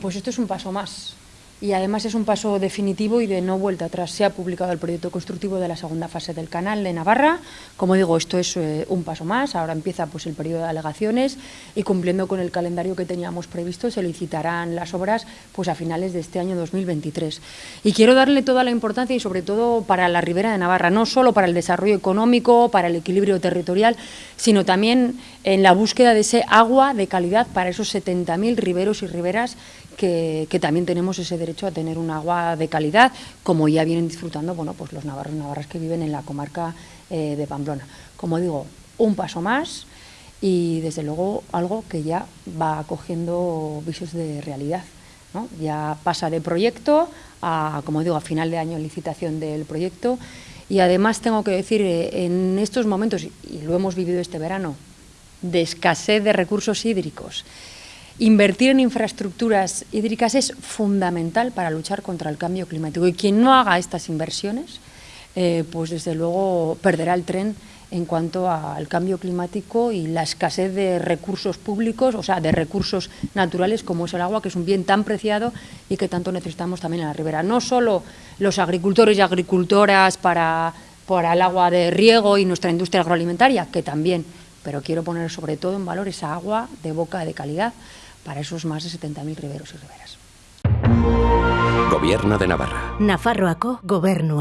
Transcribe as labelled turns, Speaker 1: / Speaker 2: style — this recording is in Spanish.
Speaker 1: Pues esto es un paso más y además es un paso definitivo y de no vuelta atrás. Se ha publicado el proyecto constructivo de la segunda fase del canal de Navarra. Como digo, esto es eh, un paso más. Ahora empieza pues, el periodo de alegaciones y cumpliendo con el calendario que teníamos previsto se licitarán las obras pues, a finales de este año 2023. Y quiero darle toda la importancia y sobre todo para la Ribera de Navarra, no solo para el desarrollo económico, para el equilibrio territorial, sino también en la búsqueda de ese agua de calidad para esos 70.000 riberos y riberas que, que también tenemos ese derecho derecho a tener un agua de calidad, como ya vienen disfrutando bueno, pues los navarros y navarras que viven en la comarca eh, de Pamplona. Como digo, un paso más y desde luego algo que ya va cogiendo visos de realidad. ¿no? Ya pasa de proyecto a, como digo, a final de año licitación del proyecto y además tengo que decir, eh, en estos momentos, y lo hemos vivido este verano, de escasez de recursos hídricos, Invertir en infraestructuras hídricas es fundamental para luchar contra el cambio climático y quien no haga estas inversiones, eh, pues desde luego perderá el tren en cuanto al cambio climático y la escasez de recursos públicos, o sea, de recursos naturales como es el agua, que es un bien tan preciado y que tanto necesitamos también en la ribera. No solo los agricultores y agricultoras para, para el agua de riego y nuestra industria agroalimentaria, que también, pero quiero poner sobre todo en valor esa agua de boca de calidad para esos más de 70.000 riberos y riberas.
Speaker 2: Gobierno de Navarra.
Speaker 3: Nafarroako gobernua.